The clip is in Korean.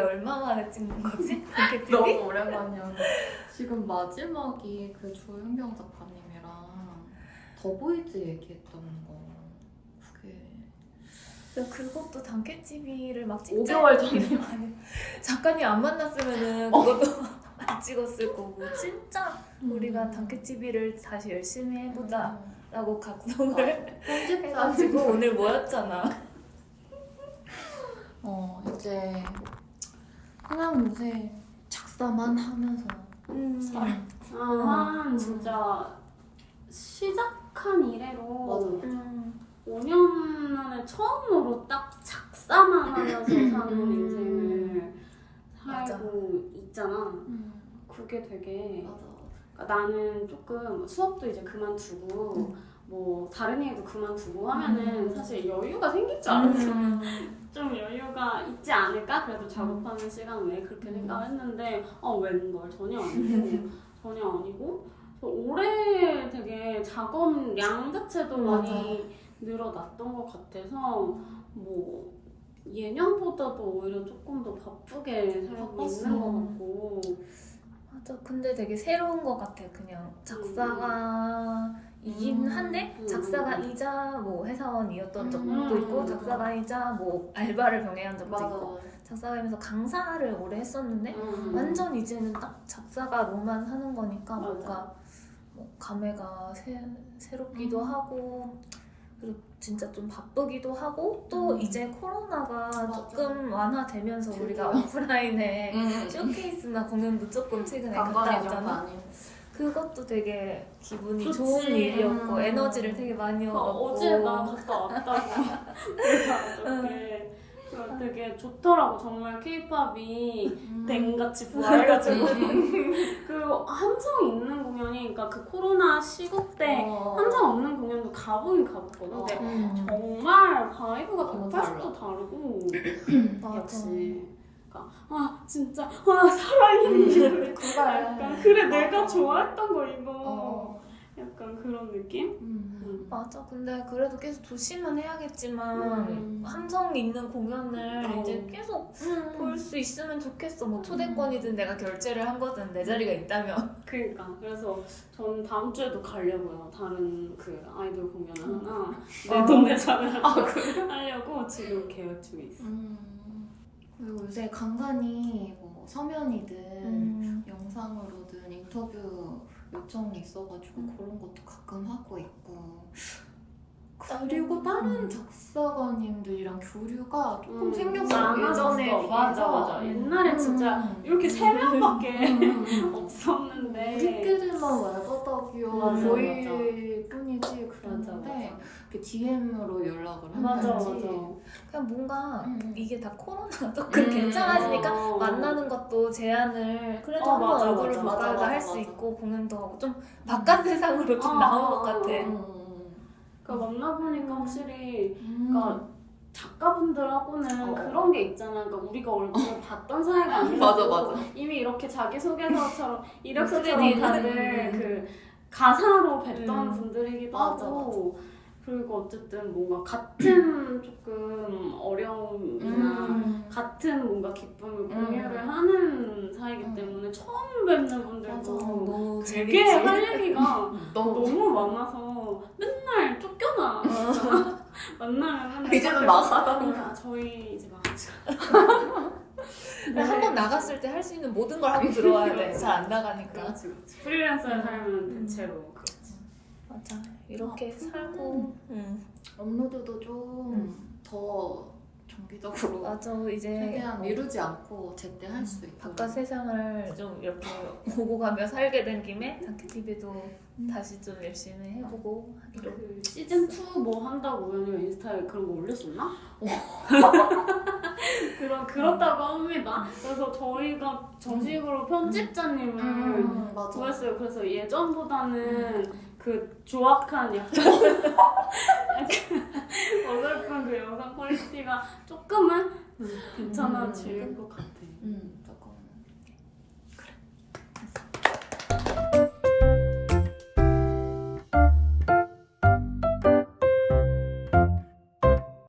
얼마 만에 찍는 거지? 너무 오랜만이야. 지금 마지막이 그 조윤경 작가님이랑 더보이즈 얘기했던 거. 그게 그것도 단케 TV를 막 찍지 5개월 전이야. 아니, 작가님 안 만났으면은 어. 그것도 안 찍었을 거고 진짜 음. 우리가 단케 TV를 다시 열심히 해보자 음. 라고 각성을 편집자 해가지고 오늘 모였잖아 어 이제 그냥 요새 작사만 하면서 음. 아, 진짜 시작한 이래로 맞아. 음. 5년 만에 처음으로 딱 작사만 하면서 사는 음. 인생을 맞아. 살고 있잖아. 음. 그게 되게 맞아. 그러니까 나는 조금 수업도 이제 그만두고 음. 뭐 다른 일도 그만두고 하면은 음. 사실 여유가 생길 줄 알았어. 음. 좀 여유가 있지 않을까? 그래도 작업하는 시간 외에 그렇게 음. 생각했는데 어 웬걸 전혀 아니고 전혀 아니고 올해 되게 작업량 자체도 맞아. 많이 늘어났던 것 같아서 뭐 예년보다도 오히려 조금 더 바쁘게 살고. 있는 것 같고 맞아 근데 되게 새로운 것 같아 그냥 작사가 이긴 음. 한데 음. 작사가 이자 뭐 회사원이었던 적도 음. 있고 작사가 이자 뭐 알바를 병행한 적도 맞아. 있고 작사가면서 강사를 오래 했었는데 음. 완전 이제는 딱 작사가 로만 하는 거니까 맞아. 뭔가 뭐 감회가 새, 새롭기도 음. 하고 그리고 진짜 좀 바쁘기도 하고 또 음. 이제 코로나가 맞아. 조금 완화되면서 우리가. 오프라인에 음. 쇼케이스나 공연도 조금 최근에 갔다 왔잖아. 그것도 되게 기분이 좋지. 좋은 일이었고 음. 에너지를 되게 많이 어, 얻었고 어제 나 갔다 왔다고 그래서 어저께 그래서 되게 좋더라고 정말 케이팝이 음. 댕같이 부활해가지고 그 함성 있는 공연이 그러니까 그 코로나 시국 때 어. 함성 없는 공연도 가보긴 가봤거든 근데 음. 정말 vibe가 너무 180도 다르고 맞아. 역시 아 진짜 아 살아있는 그래. 약간 그래 내가 맞아. 좋아했던 거 이거 어. 약간 그런 느낌? 음. 맞아. 근데 그래도 계속 조심은 해야겠지만 음. 함성 있는 공연을 어. 이제 계속 음. 볼수 있으면 좋겠어. 뭐 초대권이든 내가 결제를 한 거든 내 자리가 있다면. 그러니까 그래서 전 다음 주에도 가려고요. 다른 그 아이돌 공연 하나 내 돈 내 자를 아 그래? 하려고 지금 계획 중에 있어. 음. 요새 간간히 뭐 서면이든 음. 영상으로든 인터뷰 요청이 있어가지고 음. 그런 것도 가끔 하고 있고 그리고 다른 음. 작사가님들이랑 교류가 조금 음, 생겼어 많아졌어. 예전에 맞아. 맞아. 옛날에 진짜 음. 이렇게 세 명밖에 음, 음, 음. 없었는데. 우리끼리만 왈가닥이요 맞아, 저희 뿐이지 맞아, 그랬는데 그 DM으로 연락을 맞아 한다든지 맞아. 그냥 뭔가 음. 이게 다 코로나가 조금 음. 괜찮아지니까 어. 만나는 것도 제한을 그래도 어, 한번 맞아, 얼굴을 맞아, 맞아, 할수 맞아. 있고 공연도 하고 좀 바깥 세상으로 좀 어, 나온 어, 것 같아. 음. 그러니까 만나보니까 확실히 음. 그러니까 작가분들하고는 어. 그런 게 있잖아. 그러니까 우리가 얼굴을 봤던 사이가 아니고 맞아, 맞아. 이미 이렇게 자기소개서처럼 이력서처럼 크레딧. 다들 그 가사로 뵀던 음. 분들이기도 맞아, 하고 그리고 어쨌든 뭔가 같은 조금 어려움이나 음. 같은 뭔가 기쁨을 음. 공유를 하는 사이기 음. 때문에 처음 뵙는 맞아. 분들도 되게 재밌지. 할 얘기가 너무 너무 많아서 맨날 쫓겨나 만나면 맨날 이제는 쫓겨나. 나가라는 아, 저희 이제 나 가자 한번 나갔을 때 할 수 있는 모든 걸 하고 들어와야 돼. 그렇지. 잘안 나가니까. 그렇지 그렇지 프리랜서에 음. 살면 음. 대체로 그렇지 맞아. 이렇게 아, 살고. 응. 업로드도 좀더 정기적으로 맞아. 이제 최대한 어, 미루지 않고 제때 할 수 있도록 바깥 세상을 좀 이렇게 오고 가며 살게 된 김에 다큐 TV도 다시 좀 열심히 해보고 하기로. 그 시즌 2 뭐 한다고 우연히 인스타에 그런 거 올렸었나? 그런 그렇다고 합니다. 그래서 저희가 정식으로 편집자님을 음, 맞아 구했어요. 그래서 예전보다는 그 조악한 약간 약간 어설픈 그 영상 퀄리티가 조금은 괜찮아질 것 같아. 음.